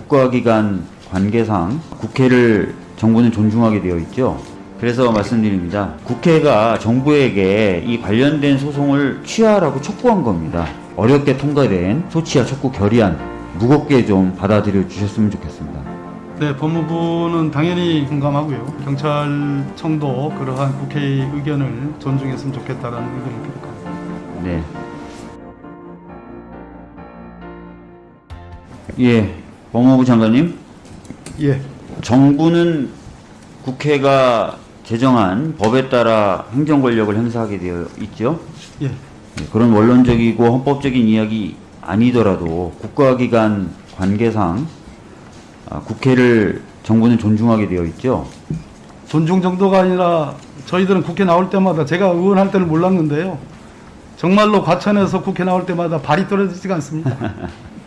국가기관 관계상 국회를 정부는 존중하게 되어 있죠. 그래서 말씀드립니다. 국회가 정부에게 이 관련된 소송을 취하라고 촉구한 겁니다. 어렵게 통과된 소치와 촉구 결의안 무겁게 좀 받아들여 주셨으면 좋겠습니다. 네, 법무부는 당연히 공감하고요. 경찰청도 그러한 국회의 의견을 존중했으면 좋겠다라는 의견을 표력합니다. 네. 예, 법무부 장관님. 예, 정부는 국회가 제정한 법에 따라 행정 권력을 행사하게 되어 있죠. 예, 네, 그런 원론적이고 헌법적인 이야기 아니더라도 국가기관 관계상 아, 국회를 정부는 존중하게 되어 있죠. 존중 정도가 아니라 저희들은 국회 나올 때마다 제가 의원할 때는 몰랐는데요. 정말로 과천에서 국회 나올 때마다 발이 떨어지지가 않습니다.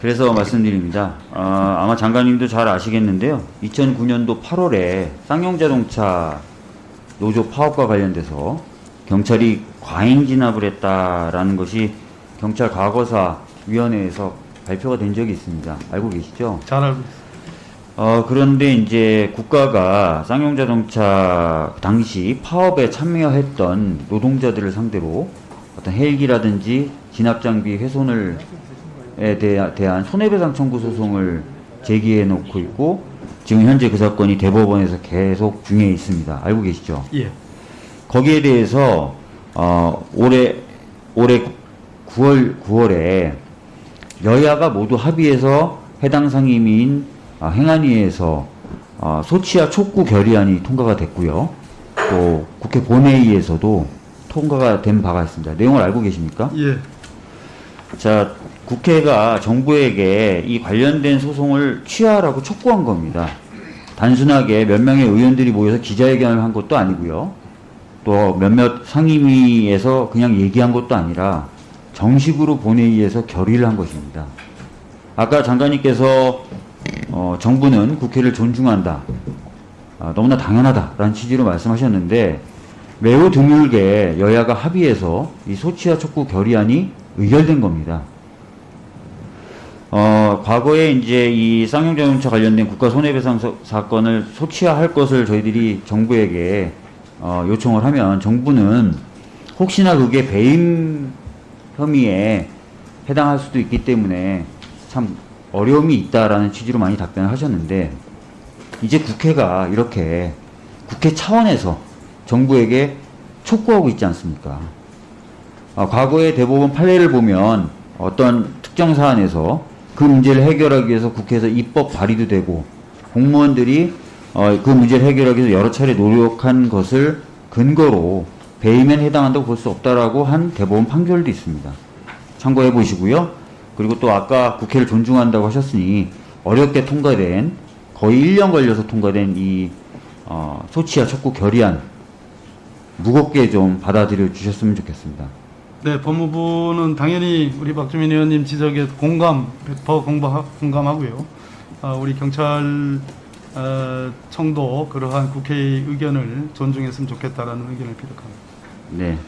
그래서 말씀드립니다. 아, 아마 장관님도 잘 아시겠는데요. 2009년도 8월에 쌍용자동차 노조 파업과 관련돼서 경찰이 과잉 진압을 했다라는 것이 경찰 과거사 위원회에서 발표가 된 적이 있습니다. 알고 계시죠? 잘 알고 있습니다. 어, 그런데 이제 국가가 쌍용자동차 당시 파업에 참여했던 노동자들을 상대로 어떤 헬기라든지 진압장비 훼손을 에 대한 손해배상 청구 소송을 제기해 놓고 있고 지금 현재 그 사건이 대법원에서 계속 중에 있습니다. 알고 계시죠? 예, 거기에 대해서 어, 올해 올해 9월 9월에 여야가 모두 합의해서 해당 상임위인 아, 행안위에서 어, 소치와 촉구 결의안이 통과가 됐고요. 또 국회 본회의에서도 통과가 된 바가 있습니다. 내용을 알고 계십니까? 예, 자, 국회가 정부에게 이 관련된 소송을 취하라고 촉구한 겁니다. 단순하게 몇 명의 의원들이 모여서 기자회견을 한 것도 아니고요. 또 몇몇 상임위에서 그냥 얘기한 것도 아니라 정식으로 본회의에서 결의를 한 것입니다. 아까 장관님께서 어, 정부는 국회를 존중한다. 아, 너무나 당연하다라는 취지로 말씀하셨는데 매우 드물게 여야가 합의해서 이 소치와 촉구 결의안이 의결된 겁니다. 어, 과거에 이제 이 쌍용 자동차 관련된 국가 손해배상 서- 사건을 소치화할 것을 저희들이 정부에게 어, 요청을 하면 정부는 혹시나 그게 배임 혐의에 해당할 수도 있기 때문에 참 어려움이 있다라는 취지로 많이 답변을 하셨는데 이제 국회가 이렇게 국회 차원에서 정부에게 촉구하고 있지 않습니까? 아, 과거의 대법원 판례를 보면 어떤 특정 사안에서 그 문제를 해결하기 위해서 국회에서 입법 발의도 되고 공무원들이 어, 그 문제를 해결하기 위해서 여러 차례 노력한 것을 근거로 배임에 해당한다고 볼 수 없다라고 한 대법원 판결도 있습니다. 참고해 보시고요. 그리고 또 아까 국회를 존중한다고 하셨으니 어렵게 통과된 거의 1년 걸려서 통과된 이 어, 소치와 촉구 결의안 무겁게 좀 받아들여 주셨으면 좋겠습니다. 네, 법무부는 당연히 우리 박주민 의원님 지적에 공감, 100% 공감, 공감하고요. 아, 우리 경찰 어, 청도 그러한 국회의 의견을 존중했으면 좋겠다라는 의견을 표력합니다. 네.